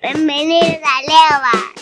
美妹丽的材吧。